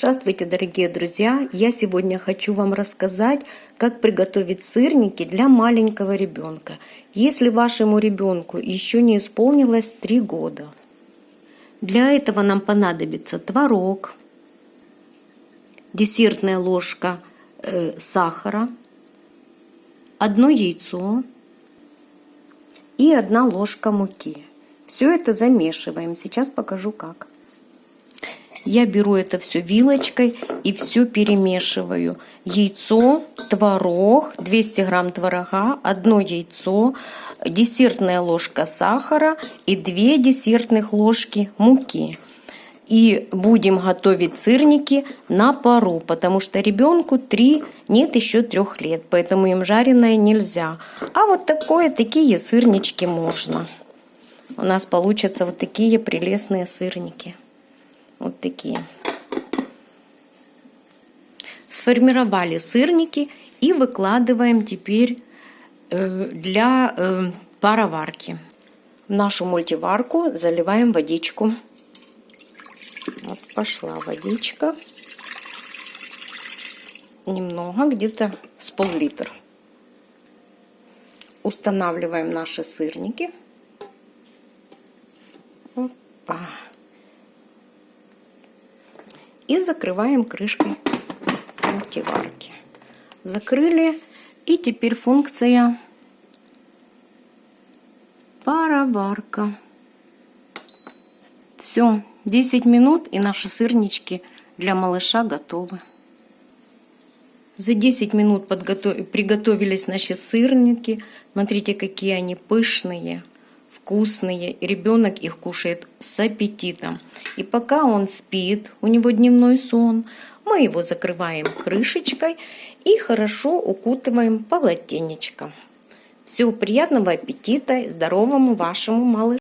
Здравствуйте, дорогие друзья! Я сегодня хочу вам рассказать, как приготовить сырники для маленького ребенка, если вашему ребенку еще не исполнилось 3 года. Для этого нам понадобится творог, десертная ложка э, сахара, одно яйцо и одна ложка муки. Все это замешиваем. Сейчас покажу как. Я беру это все вилочкой и все перемешиваю. Яйцо, творог, 200 грамм творога, одно яйцо, десертная ложка сахара и 2 десертных ложки муки. И будем готовить сырники на пару, потому что ребенку 3, нет еще 3 лет, поэтому им жареное нельзя. А вот такое, такие сырнички можно. У нас получатся вот такие прелестные сырники. Вот такие. Сформировали сырники и выкладываем теперь э, для э, пароварки. В нашу мультиварку заливаем водичку. Вот пошла водичка. Немного, где-то с пол-литра. Устанавливаем наши сырники. Опа и закрываем крышкой мультиварки. Закрыли. И теперь функция пароварка. Все, 10 минут и наши сырнички для малыша готовы. За 10 минут подготов... приготовились наши сырники. Смотрите, какие они пышные вкусные, и ребенок их кушает с аппетитом. И пока он спит, у него дневной сон, мы его закрываем крышечкой и хорошо укутываем полотенечком. Всего приятного аппетита здоровому вашему малышу!